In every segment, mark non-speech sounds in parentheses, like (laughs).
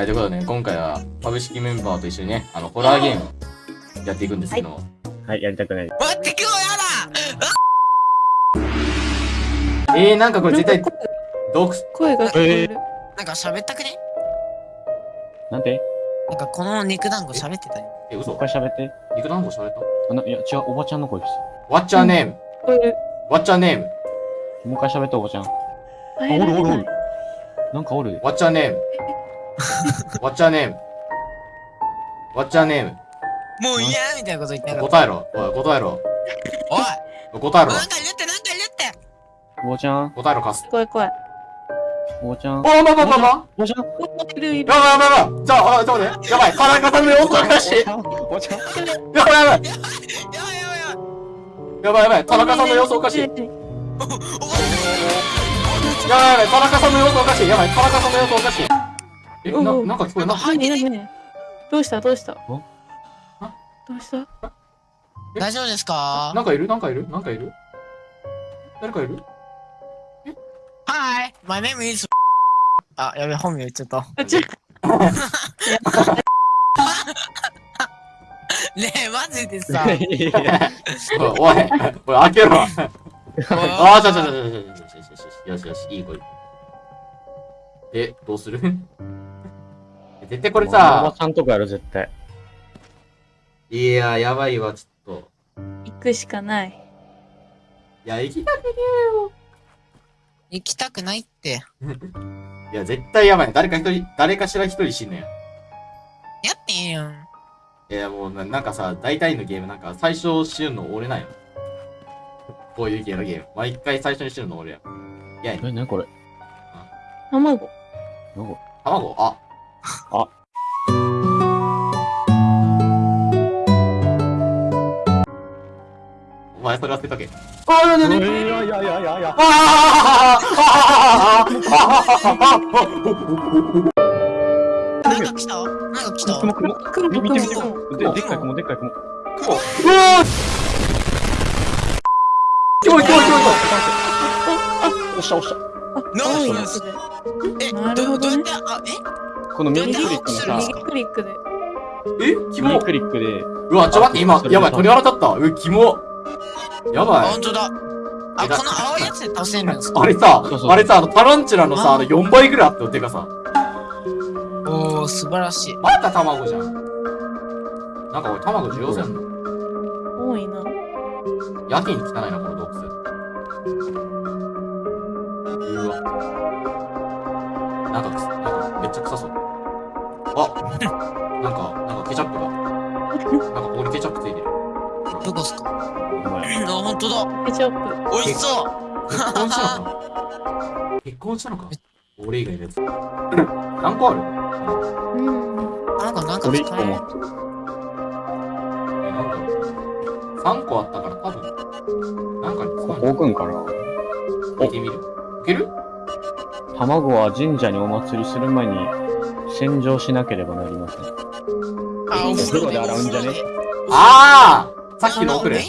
はい、ということでね、今回は株式メンバーと一緒にね、あの、ホラーゲームやっていくんですけど、はい、やりたくない。待って、今日やえー、なんかこれ絶対、毒、声が聞こえる。だなんか喋ったくね？なんでなんかこの肉団子喋ってたよ。え、嘘？もう一回喋って。肉団子喋った？あの、いや、違う、おばちゃんの声です。?What's your name? 聞こえる。What's your name? もう一回喋って、おばちゃん。あ、入らない。なんかおる。What's your name? (laughs) What's your name? What's your name? もう嫌みたいなこと言ってなかっ答えろ。おい、答えろ。た。おい答えろ。なんか言って、なんか言っておばちゃん、答えろ、カス。怖い怖い。おばちゃん。おー、まあまあまあまあ。おばちゃん。いるいる。やばいやばいやばい。じゃあ、あ、ちょっと待って。やばい。田中さんの様子おかしい。やおばちゃん。ばいやばい。やばいやばいやばい。やばいやばい。田中さんの様子おかしい。やばいやばい。田中さんの様子おかしい。やばい。田中さんの様子おかしい。え、な、なんか聞こえな。何何何どうした？どうした？お？どうした？大丈夫ですか？なんかいる？なんかいる？なんかいる？誰かいる？はい My name is (laughs) あ、やべ、本名言っちゃった。あちょ (laughs) ねえ、マジでさ。(laughs) おい、おい、開けろ。ああ、ちょちょちょちょちょちょちょよしよし、いい子。え、どうする絶対これおばさ、ちゃんとかやろ、絶対。いや、やばいわ、ちょっと。行くしかない。いや、行きたくね行きたくないって。えよ。いや、絶対やばい。誰か一人、誰かしら一人死ぬやん。やってんやん。いや、もうな、なんかさ、大体のゲーム、なんか最初死ぬの俺なんよ。こういう系のゲーム。毎回最初に死ぬの俺や。いや、え、なにこれ？卵。なんか卵？あ。あ。お前それ忘れとけ。ああ、なにいやいやいやいやいや。なんか来たなんか来た雲雲。雲見見て見て雲。ででっかい雲、でっかい雲。うわキモいキモいキモい押した押した。なん青いかやつで。え、なるどほどねどうやって、あ、えこの右クリックのさ右、右クリックで。え？キモ右クリックで、うわ、ちょ待って、今、やばい、鳥肌立った。う、キモ。やあ、ばいほん。とだ。あ、この青いやつで倒せるんですかあれさあれさ、あの、タランチュラのさ、あの、4倍ぐらいあったよ、てかさ。おー、素晴らしい。また卵じゃん。なんか俺、卵需要せんの？多いな。やけに汚いな、この洞窟。うわ。なんかなんかめっちゃ臭そう。あ (laughs) なんか、なんかケチャップが。なんかここにケチャップついてる。どこっすか？お前あ、ほんとだ。ケチャップ。美味しそう。結婚したのか？結婚したのか？俺以外のやつ。何個ある？うん。なんか、なんか使える。個持ってる。え、なんだろう。3個あったから多分、なんかに使ここうくんかな置いてみるいける？卵は神社にお祭りする前に洗浄しなければなりません。あ、お風呂でお風呂で洗うんじゃね？ああさっきのお風呂。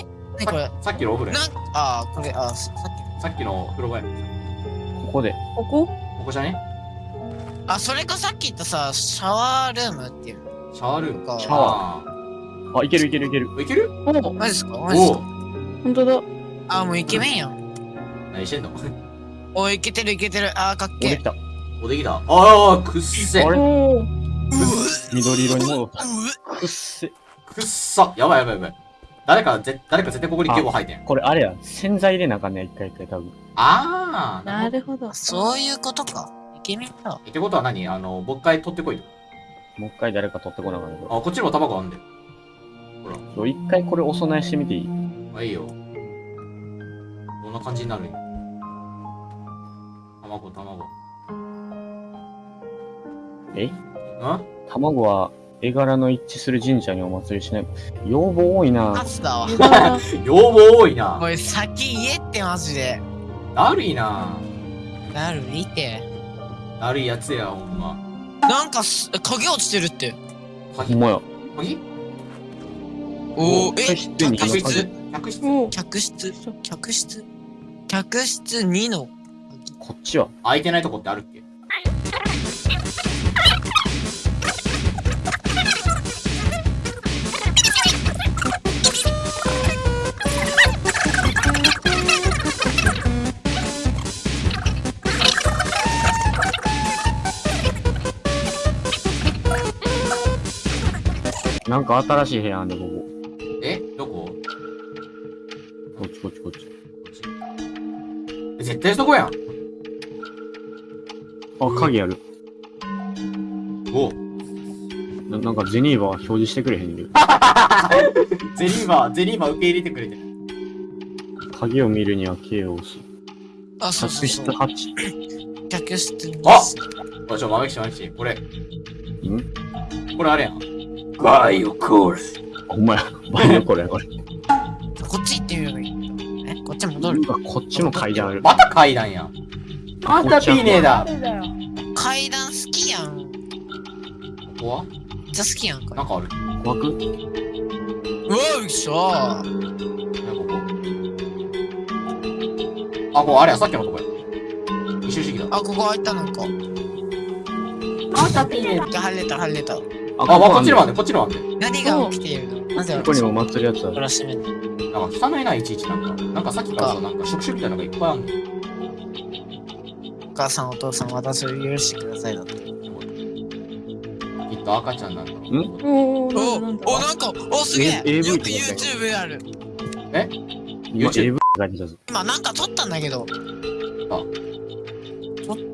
さっきのお風呂やなんあー、これ、あー、さっき。さっきの風呂場やここで。ここ？ここじゃね？あ、それかさっき言ったさ、シャワールームっていう。シャワールーム？かシャワーあ、いけるいけるいける。いける？おマジっすか？マジっすおか？おほんとだ。あ、もうイケメンやん。何してんの？(laughs) おい、いけてるいけてる。あー、かっけえおでき。た。おできた。ああくっせ。あれ？緑色に戻った。うくっせ。くっさやばいやばいやばい誰かぜ誰か絶対ここにケボ吐いてん。これあれや。洗剤入れなあかん。ねん、一回一回多分。ああなるほど。そういうことか。イケメンだ。ってことは何あのもう一回取ってこいともう一回誰か取ってこなあかん。ねん。けど。あこっちにも卵あん。でほらそう一回これお供えしてみていいあいいよどん。な感じになるん。や卵卵え？ん卵は絵柄の一致する神社にお祭りしない。要望多いな。カツだわ。(laughs) 要望多いな。おい、先言えってマジで。だるいな。なる、見て。だるいやつやほんま。なんかす、鍵落ちてるって。鍵？ほんまや。鍵？おー、え、客室に客室？客室？客室？客室？客室2のこっちは？空いてないとこってあるっけ？なんか新しい部屋あんで、ここ。え？どこ？こっちこっちこっち。こっちえ絶対そこやん。あ、鍵ある。おななんかゼニーバー表示してくれへんねんけど。(laughs) ゼリーバー、ゼリーバー受け入れてくれてる。鍵を見るには K を押す。あ、そうそう客室そう。8。客室に。あおいちょ、豆吉豆吉。これ、ん？これあれやん。バイオコールス。ほんまや。バイオコールや、これ。こっち行ってみようよ。え、こっち戻る？こっちも階段ある。また階段やん。あんたピーネーだ。階段好きやん。めっここはちゃ好きやんか。なんかある。怖く？うわ、びっした。なんかここ。あ、ここあれや、さっきのとこや。一周してきた。あ、ここ開いたなんか。あんたピーネーだ。入れた、入れた。あ、あ、まあ、こっちのもあんねね、こっちのもあんね。何が起きているの？なぜここにも私祭るやつある。なんか汚いな、いちいちなんか。なんかさっきからさ、なんか触手みたいなのがいっぱいあんねん。お母さん、お父さん、私を許してくださいだって。きっと赤ちゃんなんだろう。ん？おお、ーなんだお、なんか、お、すげえ。よってこと YouTube ある。今 YouTube。今なんか撮ったんだけど。あ撮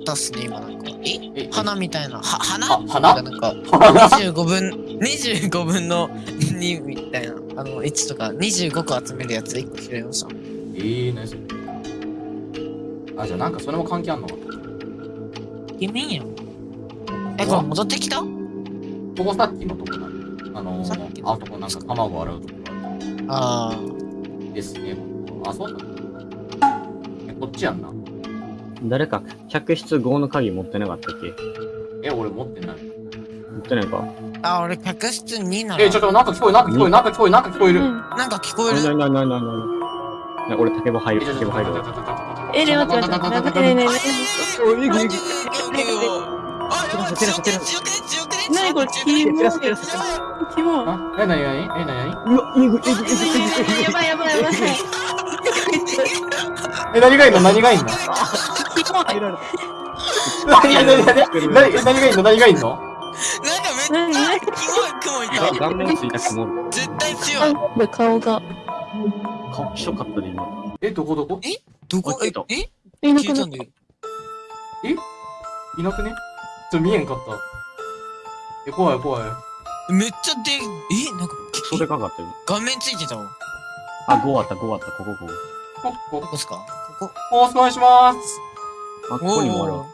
ったっすね、今なんか。ええ、花みたいな。は、花？あ花？なんか、花？25分、25分の2みたいな。あの、1とか、25個集めるやつ1個拾いました。えー、何それ？あ、じゃあなんかそれも関係あんのか。イケメンやん。え、これ戻ってきた？ここさっきのとこなの。あのー、あそこなんか卵洗うとこあですね。あ、そうなのえ、こっちやんな。誰か客室5の鍵持ってなかったっけ？え、俺持ってない。持ってないか？ー。あ、俺、客室2なら。え、ちょっとなんか聞こえる、なんか聞こえる、なんか聞こえる、なんか聞こえる。うんなんか聞こえなる。なななななな俺竹棒入る、竹棒入る。え、ね、待って待って待って。ねえねえねおい、いくいく。あ、やばい、照らせ照らせ強くね、強くね、え。なにこれ、強くキねモい。照らせ照らせ照らせキモい。あ、え、なになにえ、なになにうわ、いくいくいくいくいくいく。やばいやばいやばい。え、何がいんの何がいんのキモい。入られた。何何何何何何がいんの？何がいんの？なんかめっちゃキモい雲いた。顔面ついた雲。絶対強あい。顔が。顔ひどかったで今。え、どこどこ？どこ？え？えいなくなったんだよ。いなくね？ちょ、見えんかった。え、怖い怖い。めっちゃで、え？なんか、それかかったよ。顔面ついてたわ。あ、5あった、5あった、ここ、ここ。こ、こど、こっすか？ここ。お願いします。あ、ここにもあるわ。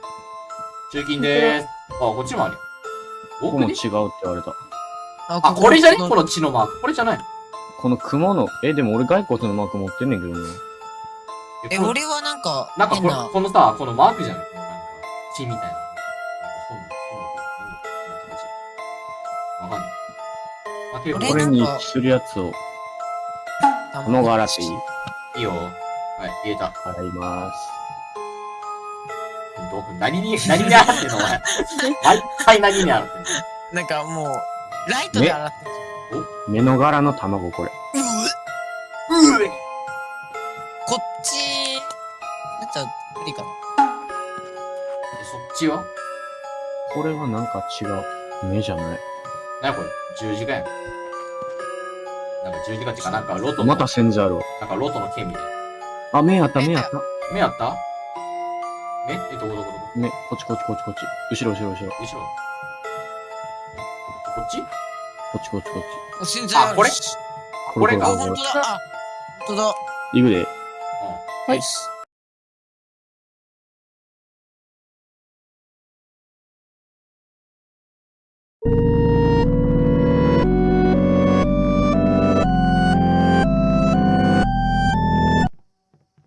中金でーす。あ、こっちもあるよ。ここも違うって言われた。ああ、これじゃね？ここの血のマーク。これじゃないこの雲の、え、でも俺骸骨のマーク持ってんねんけどね。え、この俺はなんか、なんかこれ変な、このさ、このマークじゃないこのなんか、血みたいな。わかんない。あ、けど、俺これにするやつを、卵洗っていいいいよ。はい、入れた。洗います。どこ何に、何に洗ってんのお前。毎回何に洗ってんのなんかもう、ライトで洗ってる目の柄の卵、これ。じゃん。ううえこっち、やったら無理かな。えそっちはこれはなんか違う。目じゃない。なにこれ十字架やん。なんか十字架っていうか、なんかロトの、また線座あるわ。なんかロトの剣みたいな。あ、目あった、目あった。目あった目え、どこどこどこ目、こっちこっちこっちこっち。後ろ後ろ後ろ。こ後ろこっち？っちこっちこっち。お信じられるあこれ？しこれかあ、これほんとだ。あ、ほんとだ。いくで。はいよし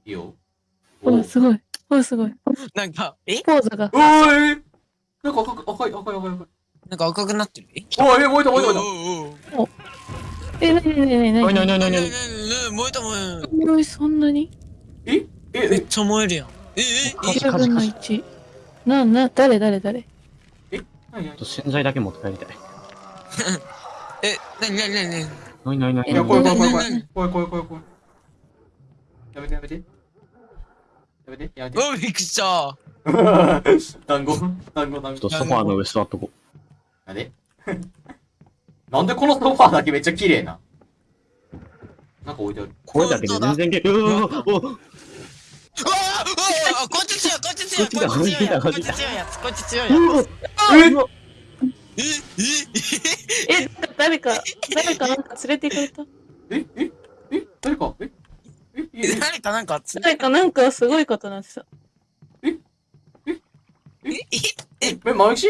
いいよ。おすごい。おすごい。なんか、え？ポーズが。おーいなんか赤く赤い赤い赤い赤い。なんか赤くなってる？えおい、え燃えた燃えた燃えた。おえ、なになになになに？なになになえねえねえ燃えた燃えた。おい、そんなにええ、え、めっちゃ燃えるやん。え、え、カジ10分のカジカジ。1。な、な、誰誰誰何何と洗剤だけ持って帰りたい。え、なになになになになになになにいや、怖い怖い怖い怖うんい。怖い怖い怖い怖い。やめてやめて。やめてやめて。おびっくりした。団子団子団子ちょっと。ソファーの上座っとこなんでなんでこのソファーだけめっちゃ綺麗な？なんか置いてある。これだけで全然け、うわううわーうわーこっち強いこっち強いこっち強いやつこっち強いやつこっち強いやつ。え？ええ？え、誰か、誰かなんか連れて行かれた？え？え？え？誰か？え？(laughs) 誰かなんか、誰かなんかすごいことなっすよ。え？え？え？え？え、え、え、え、え、えまえき